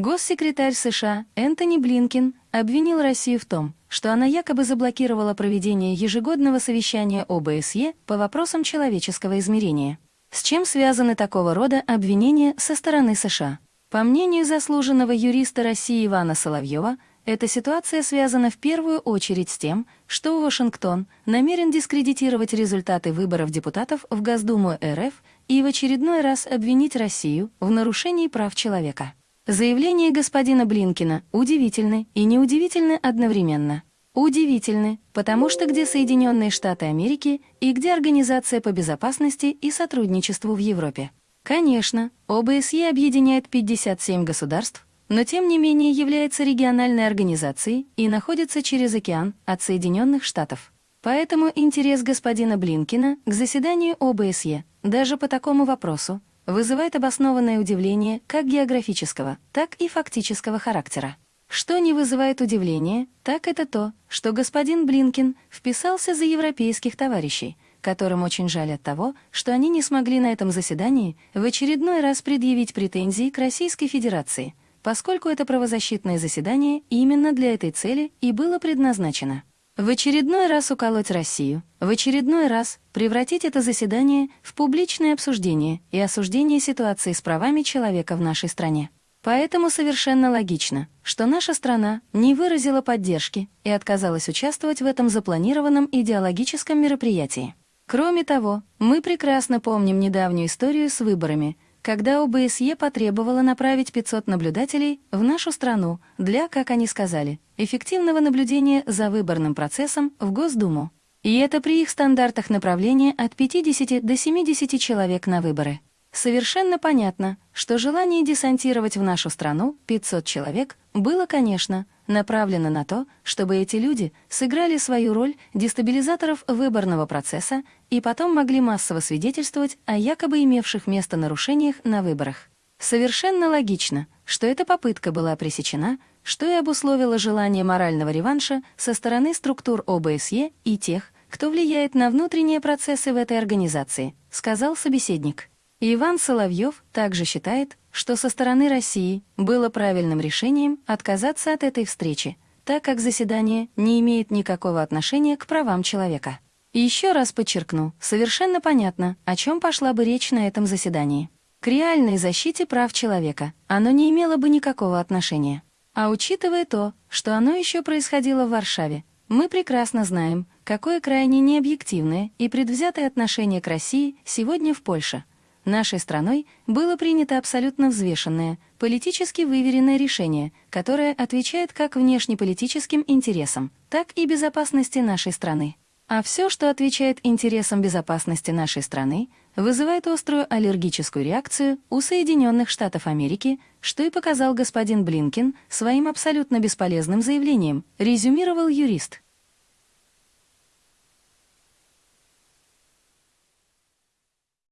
Госсекретарь США Энтони Блинкин обвинил Россию в том, что она якобы заблокировала проведение ежегодного совещания ОБСЕ по вопросам человеческого измерения. С чем связаны такого рода обвинения со стороны США? По мнению заслуженного юриста России Ивана Соловьева, эта ситуация связана в первую очередь с тем, что Вашингтон намерен дискредитировать результаты выборов депутатов в Госдуму РФ и в очередной раз обвинить Россию в нарушении прав человека. Заявление господина Блинкина удивительны и неудивительны одновременно. Удивительны, потому что где Соединенные Штаты Америки и где Организация по безопасности и сотрудничеству в Европе? Конечно, ОБСЕ объединяет 57 государств, но тем не менее является региональной организацией и находится через океан от Соединенных Штатов. Поэтому интерес господина Блинкина к заседанию ОБСЕ даже по такому вопросу вызывает обоснованное удивление как географического, так и фактического характера. Что не вызывает удивления, так это то, что господин Блинкин вписался за европейских товарищей, которым очень жаль от того, что они не смогли на этом заседании в очередной раз предъявить претензии к Российской Федерации, поскольку это правозащитное заседание именно для этой цели и было предназначено. В очередной раз уколоть Россию, в очередной раз превратить это заседание в публичное обсуждение и осуждение ситуации с правами человека в нашей стране. Поэтому совершенно логично, что наша страна не выразила поддержки и отказалась участвовать в этом запланированном идеологическом мероприятии. Кроме того, мы прекрасно помним недавнюю историю с выборами – когда ОБСЕ потребовала направить 500 наблюдателей в нашу страну для, как они сказали, эффективного наблюдения за выборным процессом в Госдуму. И это при их стандартах направления от 50 до 70 человек на выборы. Совершенно понятно, что желание десантировать в нашу страну 500 человек было, конечно, направлено на то, чтобы эти люди сыграли свою роль дестабилизаторов выборного процесса и потом могли массово свидетельствовать о якобы имевших место нарушениях на выборах. Совершенно логично, что эта попытка была пресечена, что и обусловило желание морального реванша со стороны структур ОБСЕ и тех, кто влияет на внутренние процессы в этой организации, сказал собеседник. Иван Соловьев также считает, что со стороны России было правильным решением отказаться от этой встречи, так как заседание не имеет никакого отношения к правам человека. Еще раз подчеркну, совершенно понятно, о чем пошла бы речь на этом заседании. К реальной защите прав человека оно не имело бы никакого отношения. А учитывая то, что оно еще происходило в Варшаве, мы прекрасно знаем, какое крайне необъективное и предвзятое отношение к России сегодня в Польше. Нашей страной было принято абсолютно взвешенное, политически выверенное решение, которое отвечает как внешнеполитическим интересам, так и безопасности нашей страны. А все, что отвечает интересам безопасности нашей страны, вызывает острую аллергическую реакцию у Соединенных Штатов Америки, что и показал господин Блинкин своим абсолютно бесполезным заявлением, резюмировал юрист.